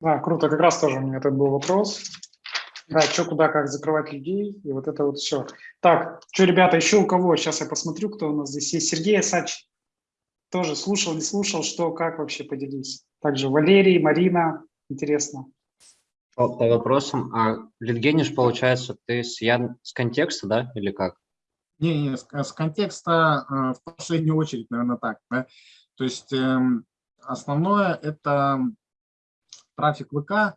Да, круто. Как раз тоже у меня этот был вопрос. Да, что, куда, как закрывать людей, и вот это вот все. Так, что, ребята, еще у кого? Сейчас я посмотрю, кто у нас здесь есть. Сергей Асач тоже слушал, не слушал, что, как вообще поделись. Также Валерий, Марина, интересно. По, по вопросам, а литгенишь, получается, ты с, Ян, с контекста, да, или как? Не, не, с, с контекста э, в последнюю очередь, наверное, так. Да? То есть э, основное – это трафик ВК,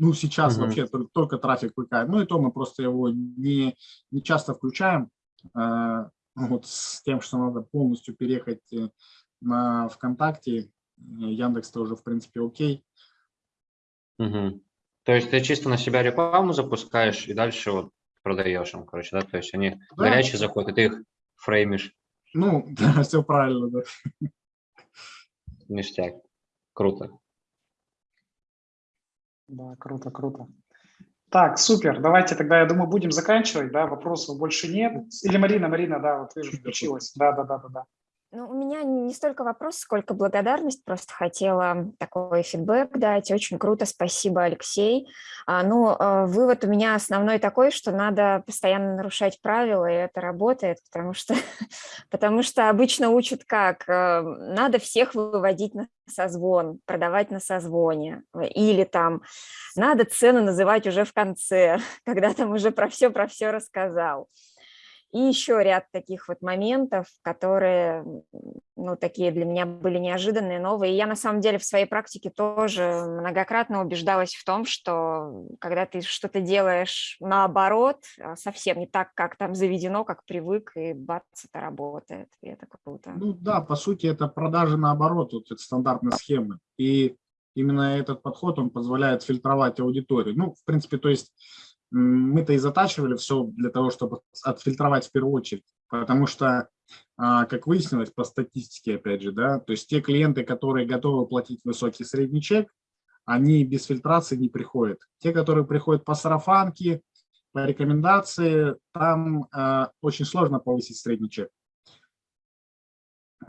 ну, сейчас угу. вообще только, только трафик ВК. Ну, и то мы просто его не, не часто включаем. Э, вот с тем, что надо полностью переехать э, на ВКонтакте. Яндекс-то уже, в принципе, окей. Угу. То есть ты чисто на себя рекламу запускаешь и дальше вот продаешь им, короче, да? То есть они да. горячие заходят, и ты их фреймишь. Ну, да, все правильно, да. Ништяк. Круто. Да, круто, круто. Так, супер. Давайте тогда, я думаю, будем заканчивать. Да, вопросов больше нет. Или Марина, Марина, да, вот вижу, включилась. Да, да, да, да, да. Ну, у меня не столько вопрос, сколько благодарность. Просто хотела такой фидбэк дать. Очень круто, спасибо, Алексей. А, ну, а, вывод у меня основной такой, что надо постоянно нарушать правила, и это работает, потому что, потому что обычно учат как? А, надо всех выводить на созвон, продавать на созвоне. Или там надо цены называть уже в конце, когда там уже про все, про все рассказал. И еще ряд таких вот моментов, которые, ну, такие для меня были неожиданные, новые. И я на самом деле в своей практике тоже многократно убеждалась в том, что когда ты что-то делаешь наоборот, а, совсем не так, как там заведено, как привык, и бац, это работает. И это круто. Ну да, по сути, это продажи наоборот, вот это стандартные схемы. И именно этот подход, он позволяет фильтровать аудиторию. Ну, в принципе, то есть мы-то и затачивали все для того, чтобы отфильтровать в первую очередь, потому что, а, как выяснилось по статистике, опять же, да, то есть те клиенты, которые готовы платить высокий средний чек, они без фильтрации не приходят. Те, которые приходят по сарафанке, по рекомендации, там э, очень сложно повысить средний чек.